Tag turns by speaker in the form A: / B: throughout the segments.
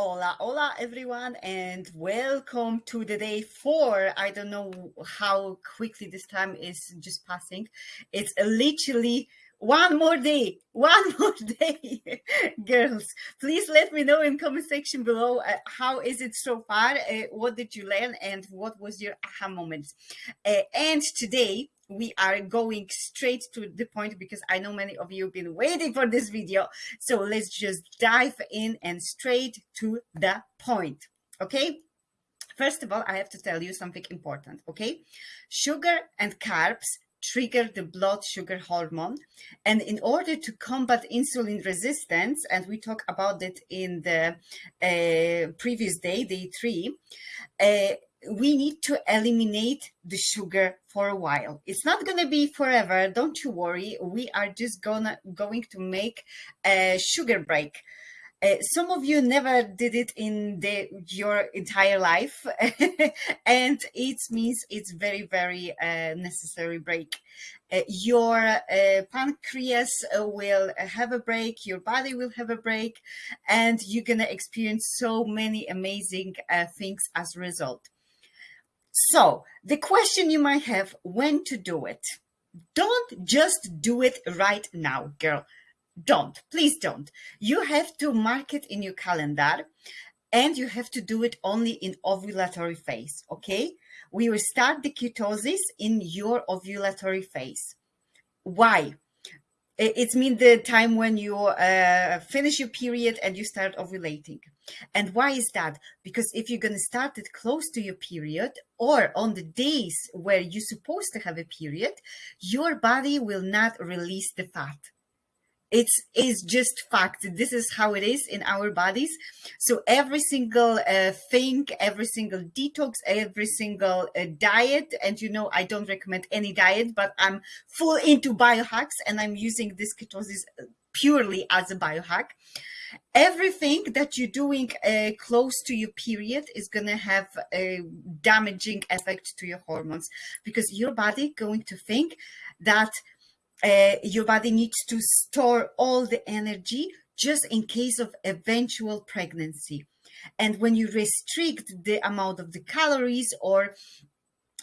A: Hola, hola everyone, and welcome to the day four. I don't know how quickly this time is just passing. It's literally one more day, one more day. Girls, please let me know in comment section below uh, how is it so far? Uh, what did you learn and what was your aha moment? Uh, and today we are going straight to the point because I know many of you have been waiting for this video. So let's just dive in and straight to the point. Okay. First of all, I have to tell you something important. Okay. Sugar and carbs trigger the blood sugar hormone. And in order to combat insulin resistance, and we talk about it in the uh, previous day, day three, uh, we need to eliminate the sugar for a while. It's not going to be forever. Don't you worry. We are just gonna going to make a sugar break. Uh, some of you never did it in the, your entire life, and it means it's very, very uh, necessary break. Uh, your uh, pancreas will have a break, your body will have a break, and you're gonna experience so many amazing uh, things as a result. So the question you might have, when to do it? Don't just do it right now, girl. Don't, please don't. You have to mark it in your calendar and you have to do it only in ovulatory phase, okay? We will start the ketosis in your ovulatory phase. Why? It's mean the time when you uh, finish your period and you start ovulating. And why is that? Because if you're going to start it close to your period or on the days where you're supposed to have a period, your body will not release the fat it's is just fact. This is how it is in our bodies. So every single uh, thing every single detox every single uh, diet and you know i don't recommend any diet but i'm full into biohacks and i'm using this ketosis uh, purely as a biohack. Everything that you're doing uh, close to your period is going to have a damaging effect to your hormones because your body going to think that uh, your body needs to store all the energy just in case of eventual pregnancy. And when you restrict the amount of the calories or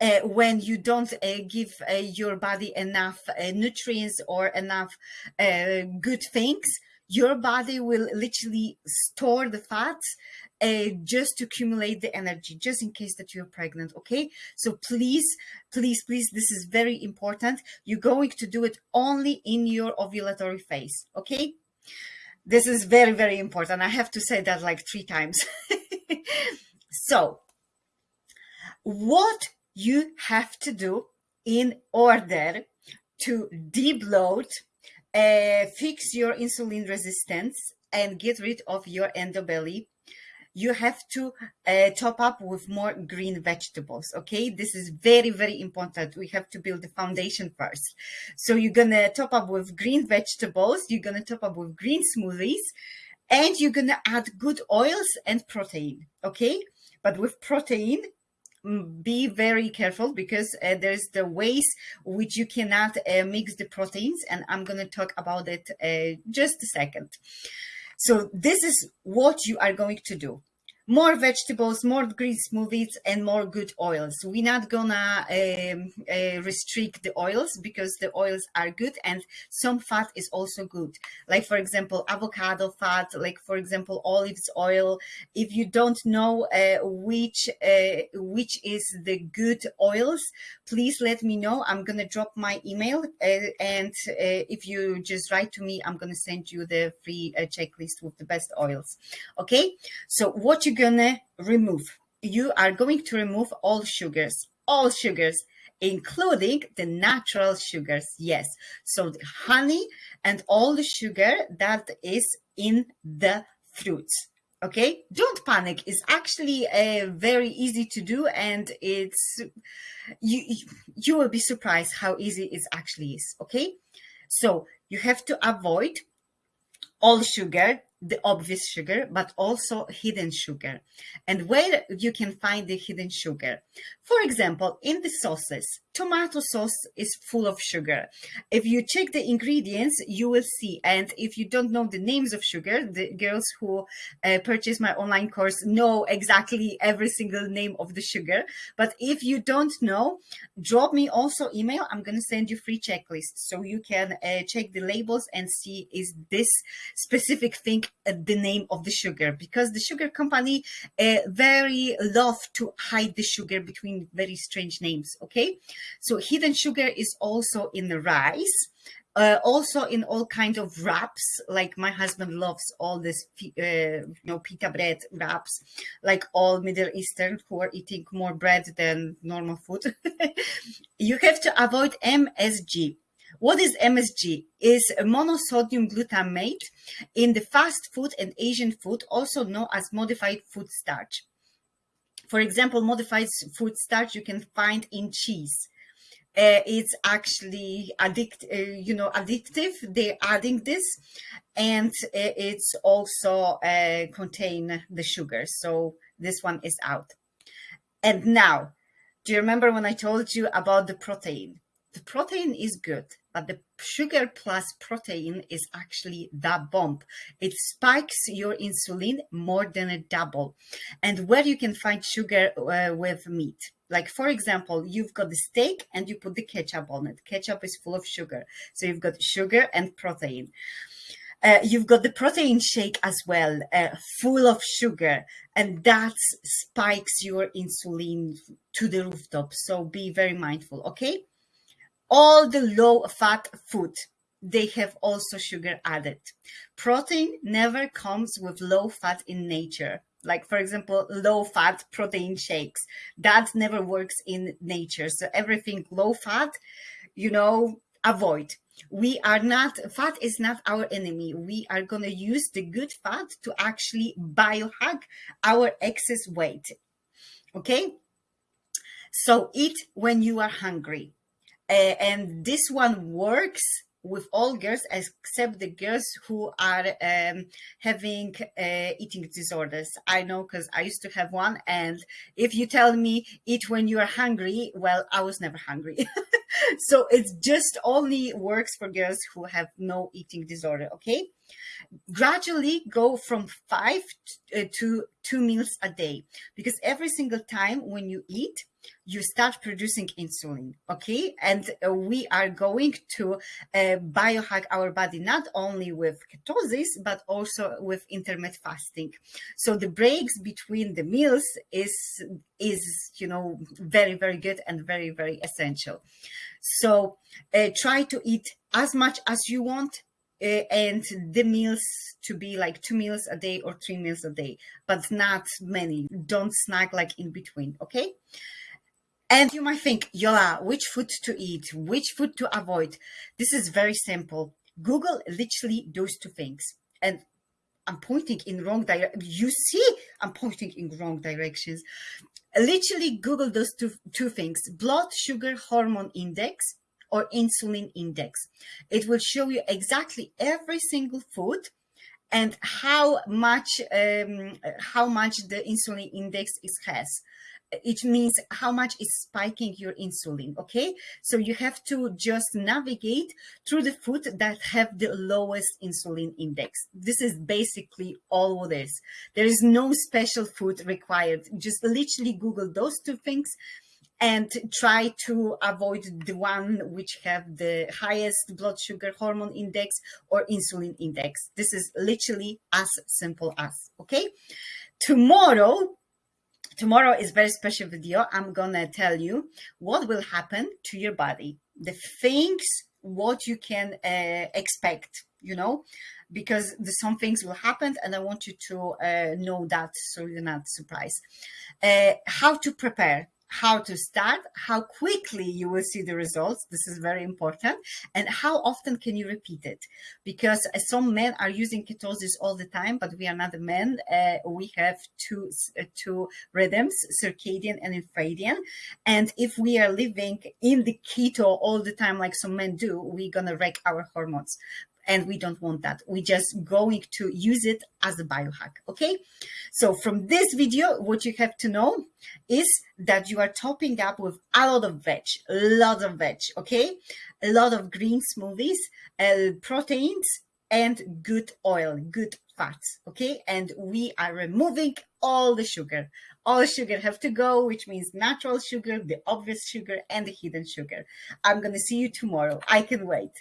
A: uh, when you don't uh, give uh, your body enough uh, nutrients or enough uh, good things, your body will literally store the fats uh, just to accumulate the energy, just in case that you're pregnant, okay? So please, please, please, this is very important. You're going to do it only in your ovulatory phase, okay? This is very, very important. I have to say that like three times. so what you have to do in order to debloat, uh, fix your insulin resistance and get rid of your endobelly you have to uh, top up with more green vegetables. Okay, this is very, very important. We have to build the foundation first. So you're gonna top up with green vegetables, you're gonna top up with green smoothies, and you're gonna add good oils and protein. Okay, but with protein, be very careful because uh, there's the ways which you cannot uh, mix the proteins and I'm going to talk about it uh, just a second. So this is what you are going to do more vegetables, more green smoothies, and more good oils. We're not gonna um, uh, restrict the oils because the oils are good and some fat is also good. Like for example, avocado fat, like for example, olives oil. If you don't know uh, which uh, which is the good oils, please let me know. I'm gonna drop my email uh, and uh, if you just write to me, I'm gonna send you the free uh, checklist with the best oils. Okay, so what you gonna remove? You are going to remove all sugars, all sugars, including the natural sugars. Yes. So the honey and all the sugar that is in the fruits. Okay. Don't panic. It's actually uh, very easy to do. And it's, you, you will be surprised how easy it actually is. Okay. So you have to avoid all sugar the obvious sugar, but also hidden sugar. And where you can find the hidden sugar. For example, in the sauces, tomato sauce is full of sugar. If you check the ingredients, you will see. And if you don't know the names of sugar, the girls who uh, purchase my online course know exactly every single name of the sugar. But if you don't know, drop me also email. I'm going to send you free checklist so you can uh, check the labels and see is this specific thing uh, the name of the sugar because the sugar company uh, very love to hide the sugar between very strange names. Okay, so hidden sugar is also in the rice. Uh, also in all kind of wraps. Like my husband loves all this uh, you know pita bread wraps. Like all middle eastern who are eating more bread than normal food. You have to avoid msg what is msg is monosodium glutamate in the fast food and asian food also known as modified food starch. For example modified food starch you can find in cheese uh, it's actually addict, uh, you know, addictive. They're adding this, and uh, it's also uh, contain the sugar. So this one is out. And now, do you remember when I told you about the protein? The protein is good, but the sugar plus protein is actually the bomb. It spikes your insulin more than a double. And where you can find sugar uh, with meat. Like for example you've got the steak and you put the ketchup on it. Ketchup is full of sugar. So you've got sugar and protein. Uh, you've got the protein shake as well uh, full of sugar. And that spikes your insulin to the rooftop. So be very mindful okay all the low fat food. They have also sugar added. Protein never comes with low fat in nature. Like for example low fat protein shakes. That never works in nature. So everything low fat you know avoid. We are not fat is not our enemy. We are going to use the good fat to actually biohack our excess weight. Okay? So eat when you are hungry uh, and this one works with all girls except the girls who are um, having uh, eating disorders. I know because I used to have one. And if you tell me eat when you are hungry, well, I was never hungry. so it just only works for girls who have no eating disorder. Okay. Gradually go from five uh, to two meals a day. Because every single time when you eat, you start producing insulin okay? And uh, we are going to uh, biohack our body not only with ketosis but also with intermittent fasting. So the breaks between the meals is is you know very very good and very very essential. So uh, try to eat as much as you want Eh, and the meals to be like two meals a day or three meals a day but not many don't snack like in between okay and you might think, Yola, which food to eat, which food to avoid? This is very simple. Google literally those two things. And I'm pointing in wrong direction. You see, I'm pointing in wrong directions. Literally Google those two, two things, blood sugar hormone index or insulin index. It will show you exactly every single food and how much um, how much the insulin index is has. It means how much is spiking your insulin okay? So you have to just navigate through the food that have the lowest insulin index. This is basically all this there is no special food required. Just literally google those two things and try to avoid the one which have the highest blood sugar hormone index or insulin index. This is literally as simple as okay? Tomorrow tomorrow is very special video. I'm gonna tell you what will happen to your body, the things what you can uh, expect, you know, because the, some things will happen and I want you to uh, know that so you're not surprised. Uh, how to prepare how to start, how quickly you will see the results. This is very important. And how often can you repeat it? Because some men are using ketosis all the time, but we are not the men. Uh, we have two, uh, two rhythms, circadian and infradian. And if we are living in the keto all the time, like some men do, we're going to wreck our hormones and we don't want that. We're just going to use it as a biohack, okay? So from this video, what you have to know is that you are topping up with a lot of veg, a lot of veg, okay? A lot of green smoothies, uh, proteins, and good oil, good fats, okay? And we are removing all the sugar. All sugar have to go, which means natural sugar, the obvious sugar, and the hidden sugar. I'm going to see you tomorrow. I can wait.